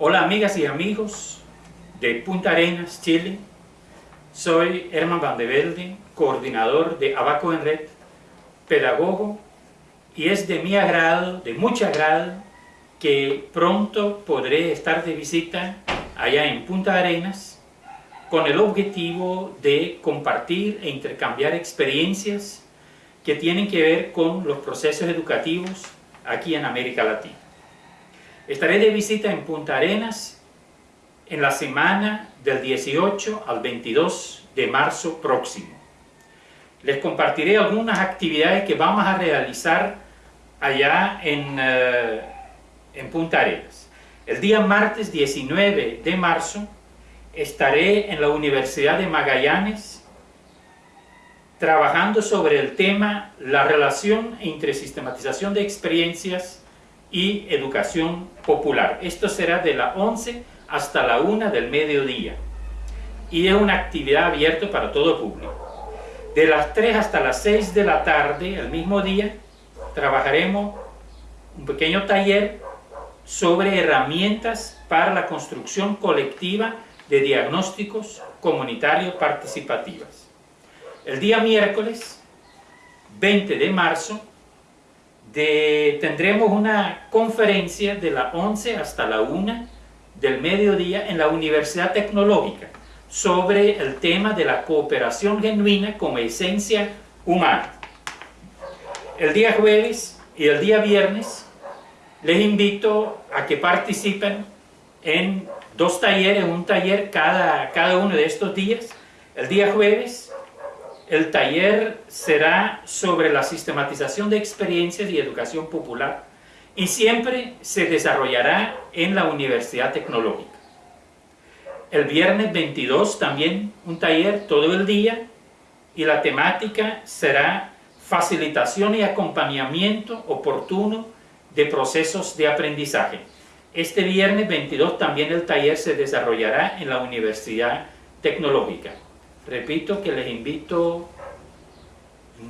Hola amigas y amigos de Punta Arenas, Chile. Soy Herman Van de Velde, coordinador de Abaco en Red, pedagogo, y es de mi agrado, de mucho agrado, que pronto podré estar de visita allá en Punta Arenas con el objetivo de compartir e intercambiar experiencias que tienen que ver con los procesos educativos aquí en América Latina. Estaré de visita en Punta Arenas en la semana del 18 al 22 de marzo próximo. Les compartiré algunas actividades que vamos a realizar allá en, eh, en Punta Arenas. El día martes 19 de marzo estaré en la Universidad de Magallanes trabajando sobre el tema la relación entre sistematización de experiencias y educación popular. Esto será de la 11 hasta la 1 del mediodía y es una actividad abierta para todo público. De las 3 hasta las 6 de la tarde, el mismo día, trabajaremos un pequeño taller sobre herramientas para la construcción colectiva de diagnósticos comunitarios participativas. El día miércoles 20 de marzo tendremos una conferencia de la 11 hasta la 1 del mediodía en la Universidad Tecnológica sobre el tema de la cooperación genuina como esencia humana. El día jueves y el día viernes les invito a que participen en dos talleres, un taller cada, cada uno de estos días. El día jueves el taller será sobre la sistematización de experiencias y educación popular y siempre se desarrollará en la Universidad Tecnológica. El viernes 22 también un taller todo el día y la temática será facilitación y acompañamiento oportuno de procesos de aprendizaje. Este viernes 22 también el taller se desarrollará en la Universidad Tecnológica. Repito que les invito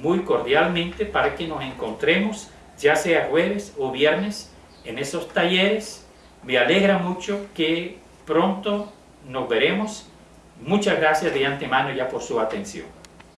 muy cordialmente para que nos encontremos, ya sea jueves o viernes, en esos talleres. Me alegra mucho que pronto nos veremos. Muchas gracias de antemano ya por su atención.